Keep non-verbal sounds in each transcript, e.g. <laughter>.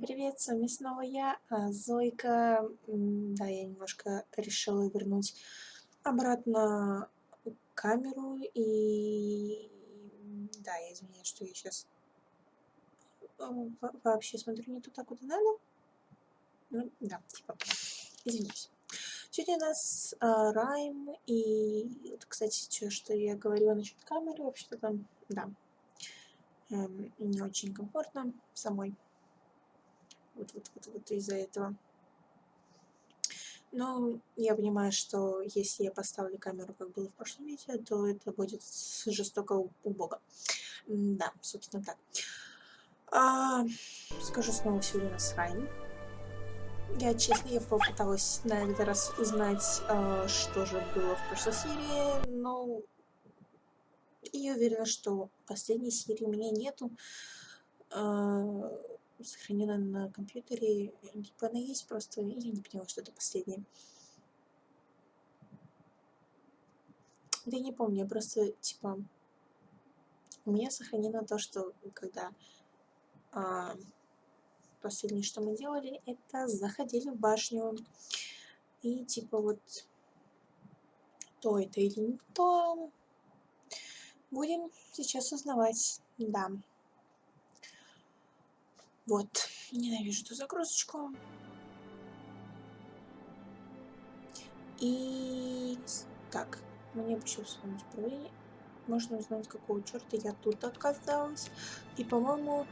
привет, с вами снова я, а, Зойка. Да, я немножко решила вернуть обратно камеру и... Да, я извиняюсь, что я сейчас вообще смотрю не туда, куда надо. Ну, да, типа, извиняюсь. Сегодня у нас а, Райм и, вот, кстати, что я говорила насчет камеры, вообще-то там, да, эм, не очень комфортно самой. Вот, вот, вот, вот из-за этого. Но я понимаю, что если я поставлю камеру, как было в прошлом видео, то это будет жестоко убого. Да, собственно так. А, скажу снова, сегодня у нас Райн. Я, честно, я попыталась на этот раз узнать, а, что же было в прошлой серии, но я уверена, что последней серии у меня нету. А, сохранена на компьютере. Типа она есть, просто я не поняла, что это последнее. Да я не помню, я просто, типа, у меня сохранено то, что когда а, последнее, что мы делали, это заходили в башню. И, типа, вот, то это или не то, будем сейчас узнавать, да. Вот, ненавижу эту загрузочку. И так, мне бы еще вспомнить управление. Можно узнать, какого черта я тут оказалась. И, по-моему...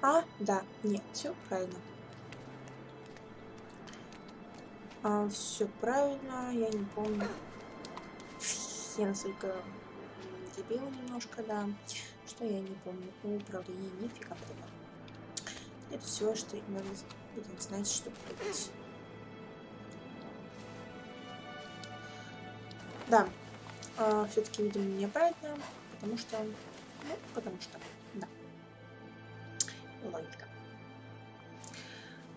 А, да, нет, все правильно. А, все правильно, я не помню. Я настолько дебил немножко, да что я не помню о нифига подобного. Это все, что надо будет знать, чтобы прыгать. Да, э, все-таки, видимо, неправильно, потому что... Ну, потому что, да. Логика.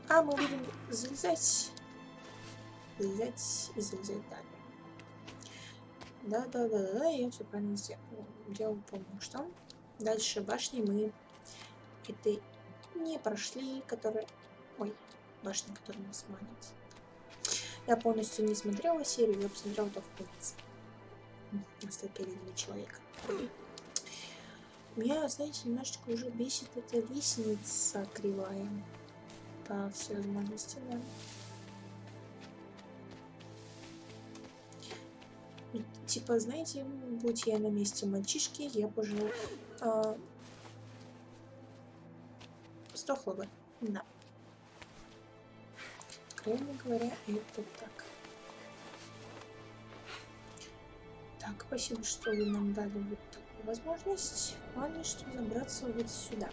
А мы будем залезать, залезать и залезать далее. Да-да-да-да, я все правильно сделал. Делал, помню, что Дальше башни мы этой не прошли, которые... Ой, башня, которая нас манит. Я полностью не смотрела серию, я посмотрела только конец. Настолько ленивый человек. Меня, знаете, немножечко уже бесит эта лестница кривая. По всей возможности, да. Типа, знаете, будь я на месте мальчишки, я бы уже сдохла бы. Да. Откровенно говоря, это так. Так, спасибо, что вы нам дали вот такую возможность. Главное, что забраться вот сюда.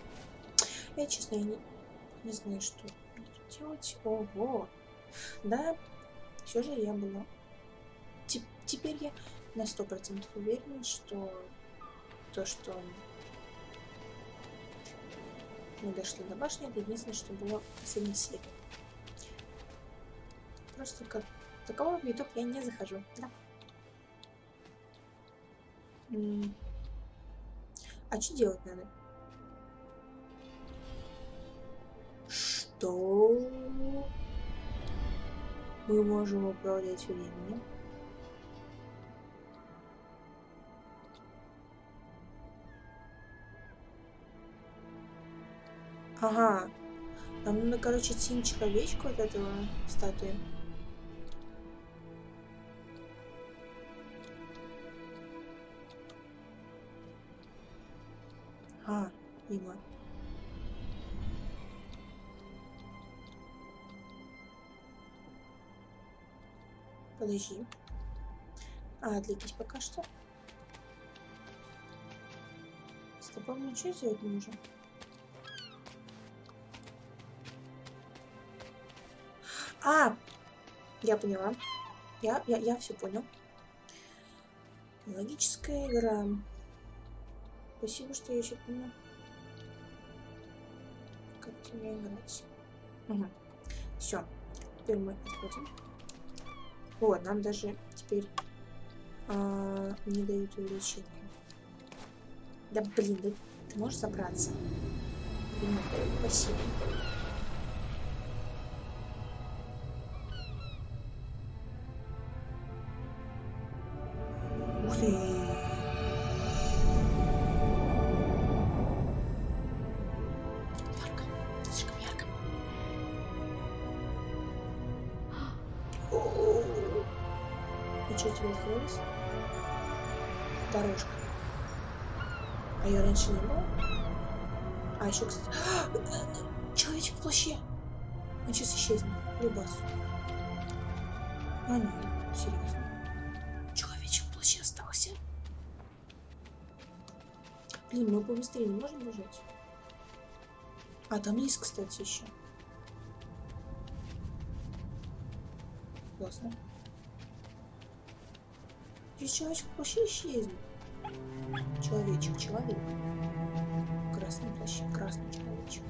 Я, честно, я не, не знаю, что тут делать. Ого! Да, все же я была. Теперь я на сто процентов уверена, что то, что мы дошли до башни, это единственное, что было в последней серии. Просто как такового в YouTube я не захожу. Да. А что делать надо? Что? Мы можем управлять временем. Ага. Нам надо, короче, тень человечку от этого статуи. А, мимо. Подожди. А, отвлекись пока что. С тобой ничего сделать не. А, я поняла. Я, я, я все понял. Логическая игра. Спасибо, что я еще помню. Как тебе играть. Угу. Все. Теперь мы отходим. Вот, нам даже теперь а, не дают увеличения. Да блин, да ты можешь? Понимаю, спасибо. И что тебе открылось? Дорожка. А ее раньше не было? А еще, кстати... <gasps> Человечек в плаще. Он сейчас исчезнет. Любас. А нет, серьезно. Человечек в плаще остался. Блин, мы побыстрее не можем бежать? А, там есть, кстати, еще. Классно. Здесь человечек в плаще исчезнет. Человечек, человек. Красный плащ, красный человечек.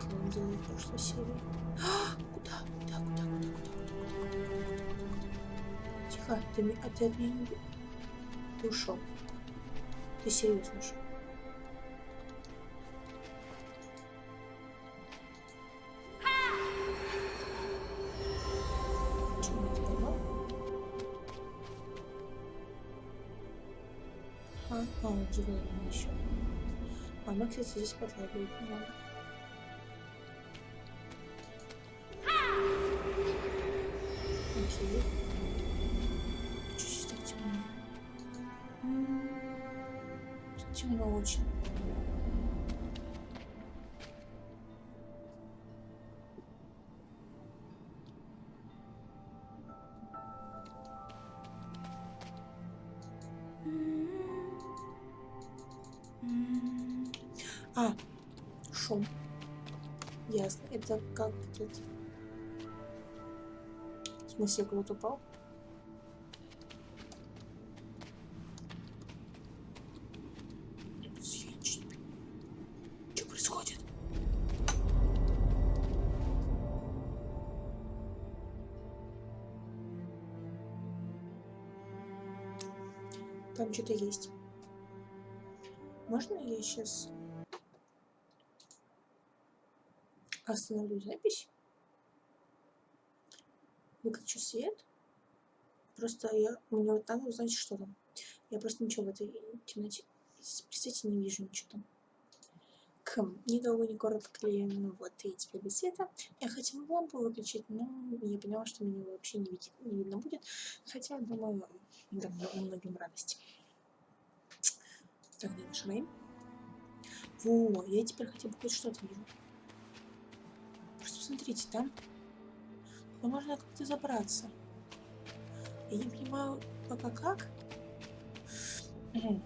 Как он делал в прошлой серии. А, куда? Куда, куда, куда, куда, куда, куда, куда, куда? Тихо, ты, а ты от меня не... ушел. Ты серьезно ушел. А кстати, здесь подлагивать не. Окей. Чуть-чуть так темно. Темно очень. Ясно. Это как это? В смысле, кто-то упал? Что происходит? Там что-то есть. Можно я сейчас остановлю запись? Выключу свет. Просто я, мне вот надо узнать, что там. Я просто ничего в этой темноте, представьте, не вижу ничего там. Кхм, ни долго, ни коротко ну вот, и теперь без света. Я хотела лампу выключить, но я поняла, что меня вообще не, види- не видно будет. Хотя, думаю, да, многим радость. Так, где наш Рейм? Во, я теперь хотя бы хоть что-то вижу. Просто посмотрите, там ну, можно как-то забраться. Я не понимаю пока как. Мгм.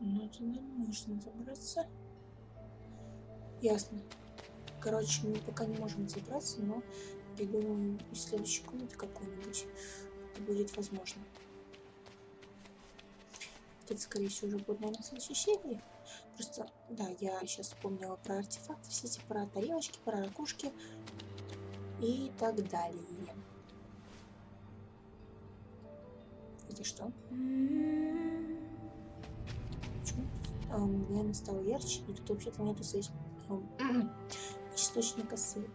Ну, туда можно забраться. Ясно. Короче, мы пока не можем забраться, но я думаю, из следующей комнаты какой-нибудь это будет возможно. Это, скорее всего, уже будет, наверное, следующей серии. Просто, да, я сейчас вспомнила про артефакты, все эти, про тарелочки, про ракушки и так далее. Это что? Почему? А, мгновенно стало ярче, и тут вообще-то нету свеч... ам, источника света.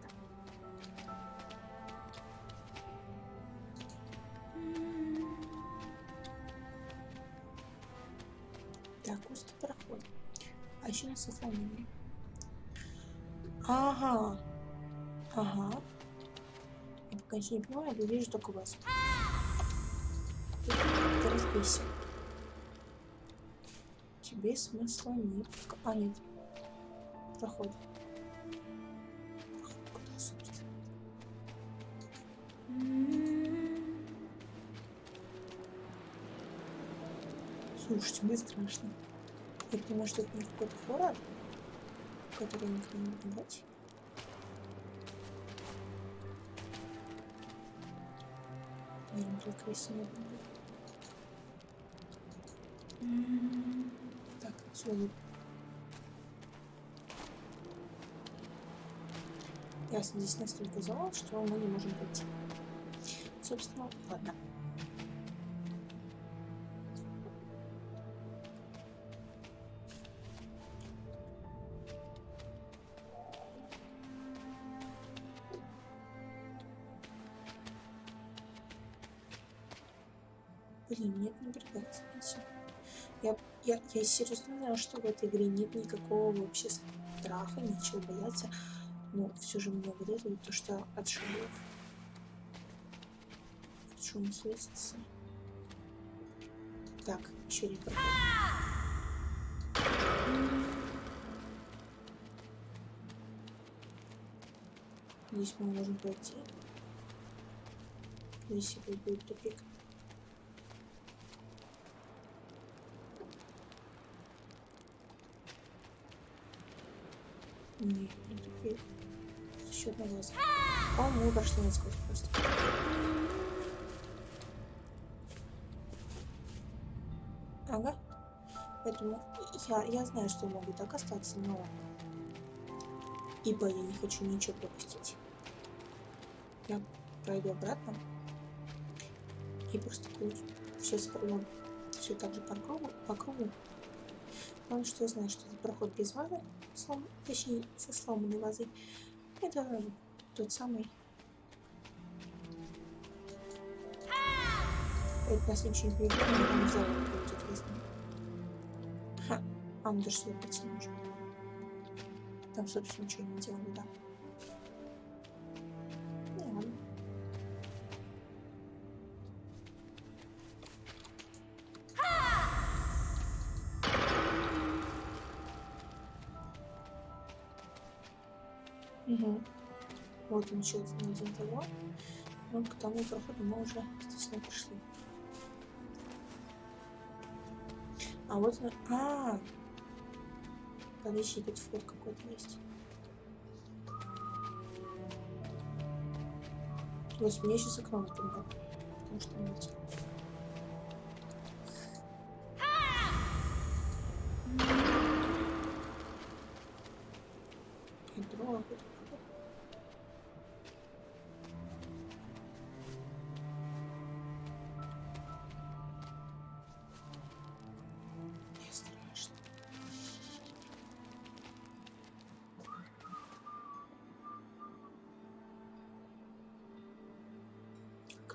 Так, узкий проход. А еще на сохранение. Ага. Ага. Я пока не понимаю, я вижу только вас. Ты разбейся. Тебе смысла нет. А, нет. Проход. Проход куда, собственно? Слушайте, мне страшно. Только может это не какой-то фураж, который никто не могу Я Не, ну только если не буду. Так, соло. Ясно, здесь настолько зал, что мы не можем пойти. Собственно, ладно. Блин, мне это напрягает, знаете. Я, я, я серьезно знаю, что в этой игре нет никакого вообще страха, ничего бояться. Но все же меня выдает то, что от шагов. Шум слышится. Так, еще не. Здесь мы можем пройти. Если будет тупик. Не, не тупик. Счет на глаз. О, мы прошли насквозь просто. Ага. Поэтому я, я знаю, что могу так остаться, но... Ибо я не хочу ничего пропустить. Я пройду обратно. И просто все спроем. Все так же по кругу. По кругу. Потому что знаю, что это проход без вазы. Слом, точнее, со сломанной вазой. Это тот самый... Это на следующий день там будет весна. Ха, а он даже не может. Там, собственно, ничего не делали, да. Вот он еще один того. Ну, к тому проходу мы уже, естественно, пришли. А вот он... А, -а, -а. Подожди, тут вход какой-то есть. То мне сейчас окно например, потому что не видел. Ядро,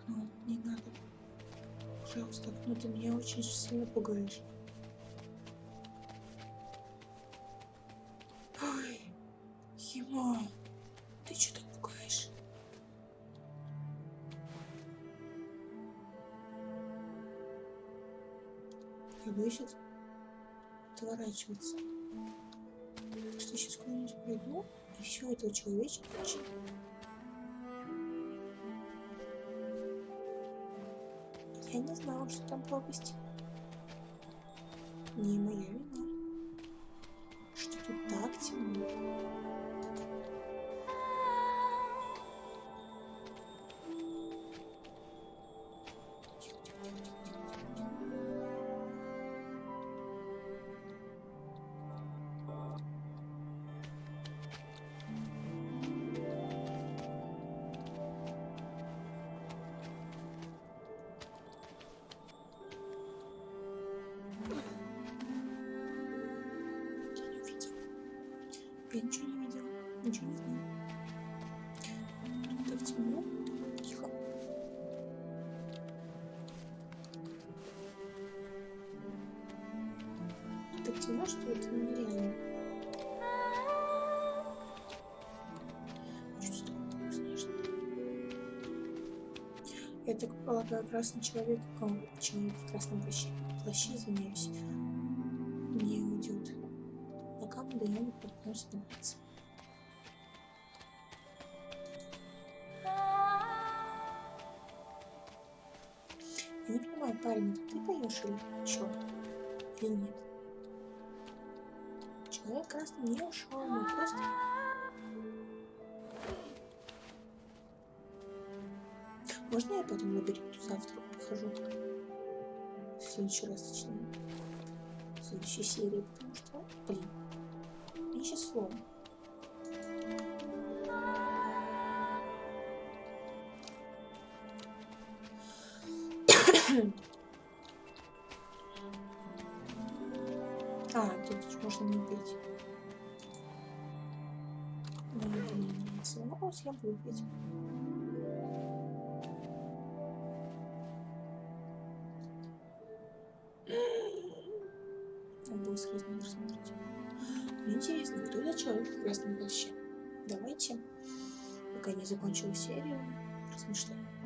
Окно, не надо. Пожалуйста, окно, ты меня очень сильно пугаешь. Ой, Хима, ты что так пугаешь? Я боюсь от- отворачиваться. Что сейчас куда-нибудь пройду, и все этого человечка вообще. Я не знала, что там пропасть. Не моя Ничего не знаю. Так темно. Тихо. Так темно, что это нереально. Я так полагаю, красный человек, человек в красном плаще, плаще, извиняюсь, не уйдет, пока мы до него попытаемся добраться. Я не понимаю, парень, это ты поешь или чё? Или нет? Человек красный не ушел, мы просто... Можно я потом лабиринту завтра похожу? В следующий раз, точнее. В следующей серии, потому что, блин, мне сейчас слово. <clears throat> А, тут можно не пить. Сломалась, ну, я буду пить. Он был сквозь мир. Мне интересно, кто за человек в красном плаще? Давайте, пока не закончил серию, размышляем.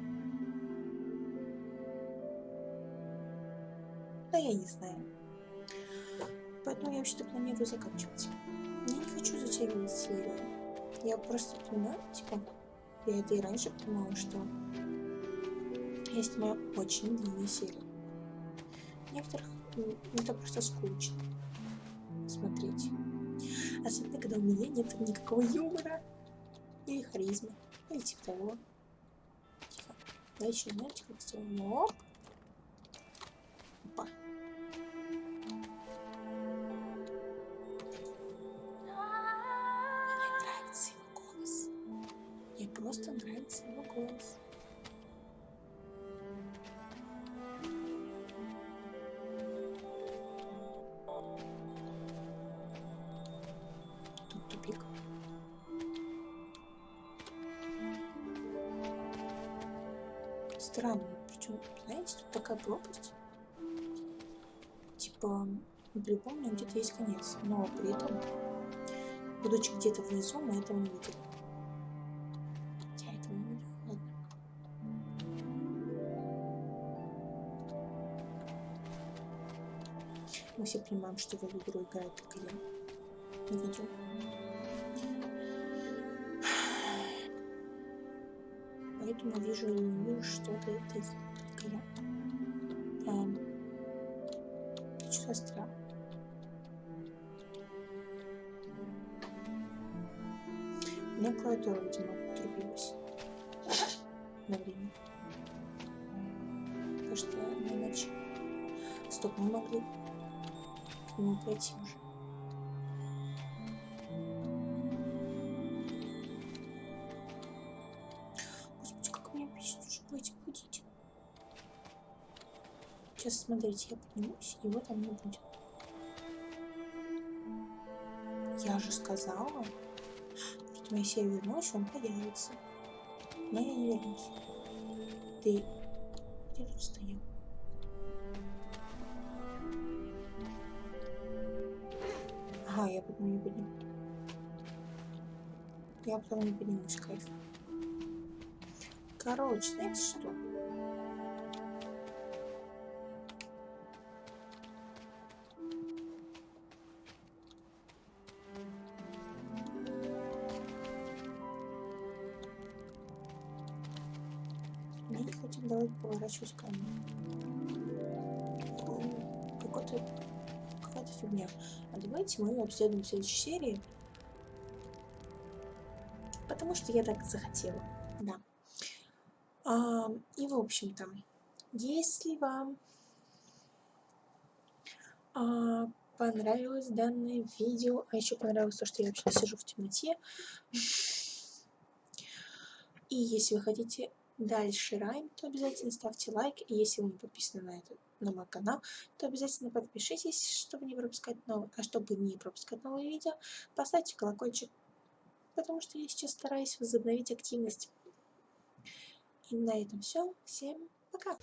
Да я не знаю. Поэтому я вообще-то планирую заканчивать. Я не хочу затягивать серию. Я просто понимаю, типа, я это и раньше понимала, что я снимаю очень длинные серии. Некоторых это просто скучно смотреть. Особенно, когда у меня нет никакого юмора. Или харизмы. Или типа того. Тихо. Да еще знаете, как сделаем? Странно, причем, знаете, тут такая пропасть. Типа, мне где-то есть конец, но при этом, будучи где-то внизу, мы этого не видели. Мы все понимаем, что в эту игру играет только я. Не Поэтому вижу или не вижу что-то это я. Эм, что за страх? У клавиатура, видимо, отрубилась на время. Потому что иначе... Стоп, мы могли к нему пройти уже. Сейчас, смотрите, я поднимусь, его там не будет. Я же сказала, что если я вернусь, он появится. Но я не вернусь. Ты где тут стоял? Ага, я потом не подниму. Я потом не поднимусь, кайф. Короче, знаете что? Хотят давать поворачивать камеру. Какой-то какая-то фигня. А давайте мы ее обследуем в следующей серии. Потому что я так захотела. Да. А, и в общем-то, если вам а, понравилось данное видео, а еще понравилось то, что я вообще сижу в темноте, и если вы хотите дальше райм, то обязательно ставьте лайк, и если вы не подписаны на, этот, на мой канал, то обязательно подпишитесь, чтобы не пропускать новые, а чтобы не пропускать новые видео, поставьте колокольчик, потому что я сейчас стараюсь возобновить активность. И на этом все. Всем пока.